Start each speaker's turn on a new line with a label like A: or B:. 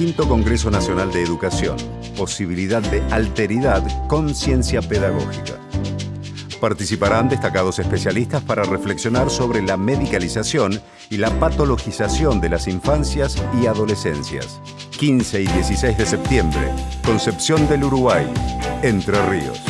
A: Quinto Congreso Nacional de Educación, posibilidad de alteridad con ciencia pedagógica. Participarán destacados especialistas para reflexionar sobre la medicalización y la patologización de las infancias y adolescencias. 15 y 16 de septiembre, Concepción del Uruguay, Entre Ríos.